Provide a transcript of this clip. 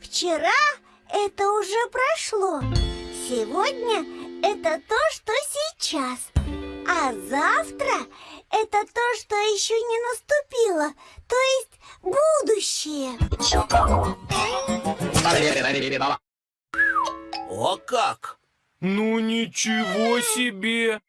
Вчера это уже прошло. Сегодня это то, что сейчас. А завтра это то, что еще не наступило. То есть будущее. О а как! Ну ничего себе!